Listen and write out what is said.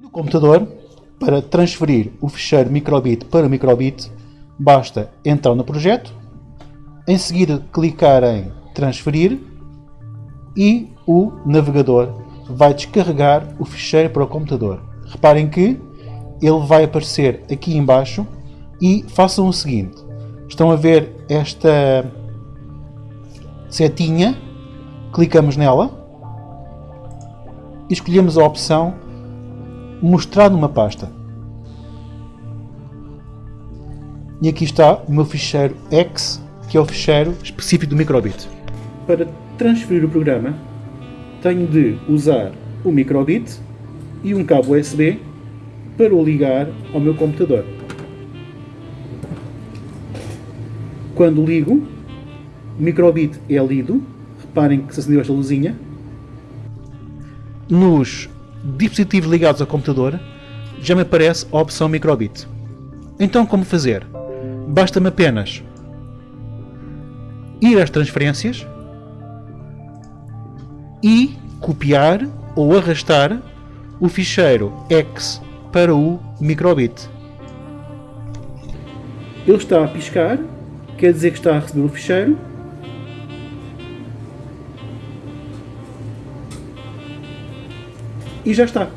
Do computador, para transferir o ficheiro microbit para microbit, basta entrar no projeto, em seguida clicar em transferir e o navegador vai descarregar o ficheiro para o computador. Reparem que ele vai aparecer aqui embaixo e façam o seguinte. Estão a ver esta setinha, clicamos nela e escolhemos a opção mostrar numa pasta. E aqui está o meu ficheiro X, que é o ficheiro específico do microbit. Para transferir o programa, tenho de usar o microbit e um cabo USB para o ligar ao meu computador. Quando ligo, o microbit é lido, reparem que se acendeu esta luzinha. Nos dispositivos ligados ao computador já me aparece a opção microbit. Então como fazer? Basta-me apenas ir às transferências e copiar ou arrastar o ficheiro X para o microbit. Ele está a piscar, quer dizer que está a receber o ficheiro. E já está.